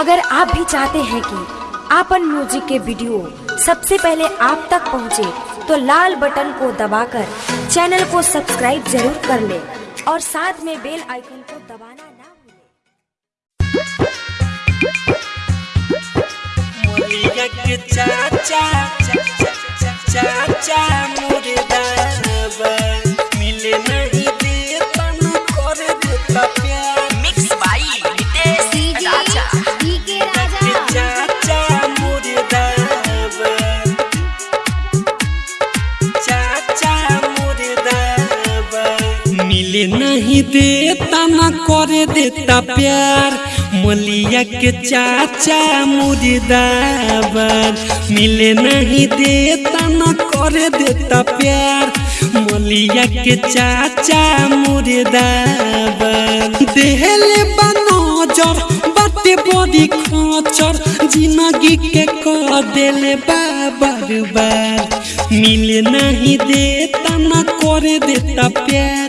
अगर आप भी चाहते हैं कि आपन म्यूज़िक के वीडियो सबसे पहले आप तक पहुँचे, तो लाल बटन को दबाकर चैनल को सब्सक्राइब ज़रूर कर ले और साथ में बेल आइकन को दबाना ना भूलें। चाचा चाचा चाचा मिले नहीं देता न कर देता प्यार। मलिया के चाचा मुर्दाबाद। मिले नहीं देता न कर देता प्यार। मलिया के चाचा मुर्दाबाद। देहले बनजर बाटे बड़ी खचर। ज़िंदगी के कह देले बार मिले नहीं देता न कर देता प्यार।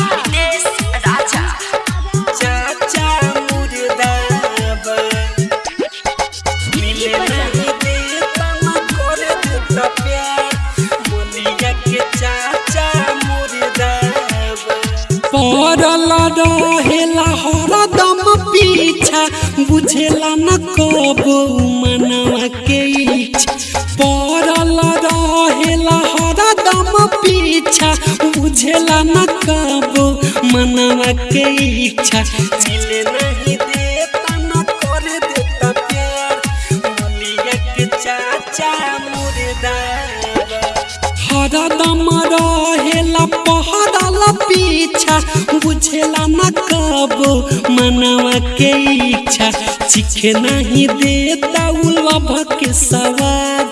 रहेला हरदम पीछा। बुझेला न कबो मनवा के इच्छा। पड़ल रहेला हरदम पीछा। बुझेला न कबो मनवा के इच्छा। मिले नहीं देता रहेला पहरल पीछा, बुझेला न कबो मनवा के इच्छा। चिखे नहीं देता उलभ के सवाद,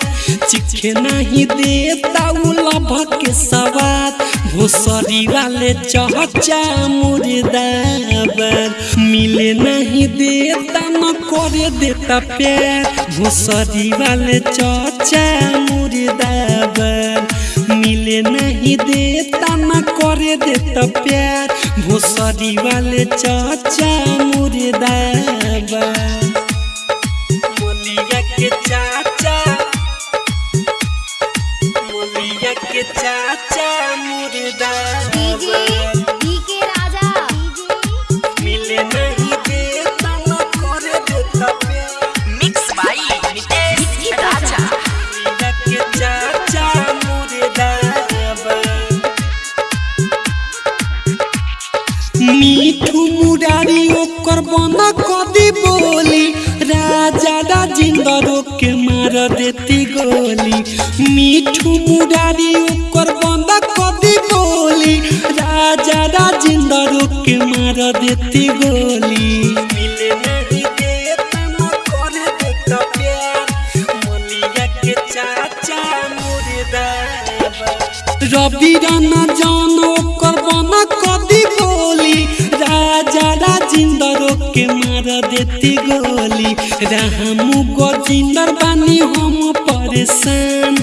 चिखे नहीं देता उलभ के सवाद। भोसरी वाले चहचा मुर्दाबाद, मिले नहीं देता, न करे देता प्यार। भोसरी वाले चचा मुर्दाबाद मिले नहीं देता, न करे देता प्यार। भोसरी वाले चाचा मुर्दा मोलिया के चाचा, मोलिया के चाचा मुर्दाबाद बना कदी बोली, राजा राजेंद्र के मार देती गोली। मीठू मुरारी ओकर बना कदी बोली, राजा राजेंद्र के मार देती गोली। रवि राना जान बना कदी बोली, राजा राजेंद्र के मार देती गोली रामू गजिंदर बानी हम परेशान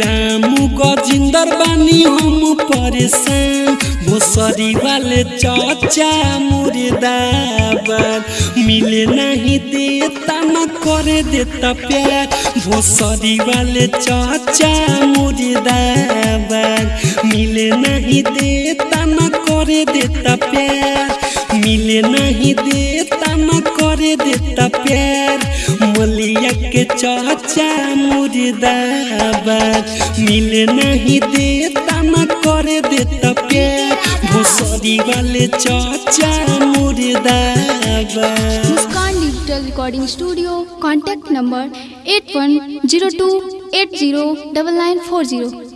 रामू गजिंदर बानी हम परेशान भोसरी वाले चाचा मुर्दाबाद मिले नहीं देता न करे देता प्यार भोसरी वाले चाचा मुर्दाबाद मिले नहीं देता न करे देता प्यार मिले नहीं देता न करे देता प्यार। मलिया के चाचा मुर्दाबाद। मिले नहीं देता न करे देता प्यार। भोसरी वाले चाचा मुर्दाबाद। Muskan digital recording studio, contact number eight one zero two eight zero double nine four zero.